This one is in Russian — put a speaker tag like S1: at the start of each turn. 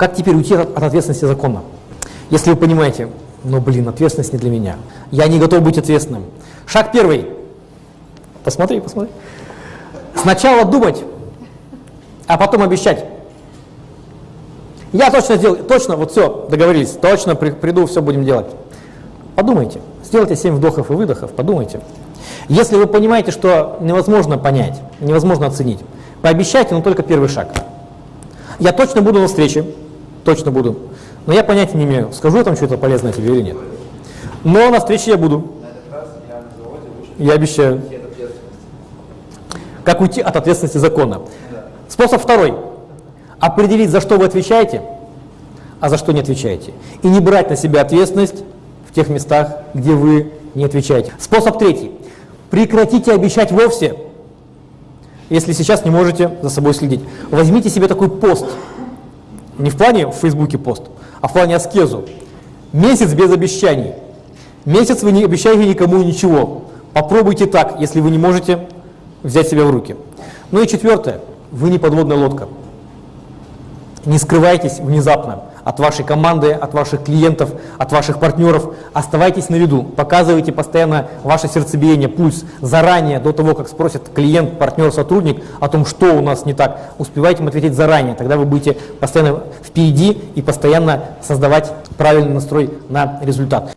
S1: Как теперь уйти от, от ответственности закона? Если вы понимаете, ну блин, ответственность не для меня. Я не готов быть ответственным. Шаг первый. Посмотри, посмотри. Сначала думать, а потом обещать. Я точно сделаю, точно, вот все, договорились, точно при, приду, все будем делать. Подумайте, сделайте 7 вдохов и выдохов, подумайте. Если вы понимаете, что невозможно понять, невозможно оценить, пообещайте, но только первый шаг. Я точно буду на встрече, точно буду, но я понятия не имею, скажу я там что-то полезное тебе или нет. Но на встрече я буду. Я обещаю. Как уйти от ответственности закона. Способ второй. Определить, за что вы отвечаете, а за что не отвечаете. И не брать на себя ответственность в тех местах, где вы не отвечаете. Способ третий. Прекратите обещать вовсе, если сейчас не можете за собой следить. Возьмите себе такой пост. Не в плане в Фейсбуке пост, а в плане аскезу. Месяц без обещаний. Месяц вы не обещаете никому ничего. Попробуйте так, если вы не можете взять себя в руки. Ну и четвертое. Вы не подводная лодка. Не скрывайтесь внезапно от вашей команды, от ваших клиентов, от ваших партнеров. Оставайтесь на виду, показывайте постоянно ваше сердцебиение, пульс заранее, до того, как спросит клиент, партнер, сотрудник о том, что у нас не так. Успевайте им ответить заранее, тогда вы будете постоянно впереди и постоянно создавать правильный настрой на результат.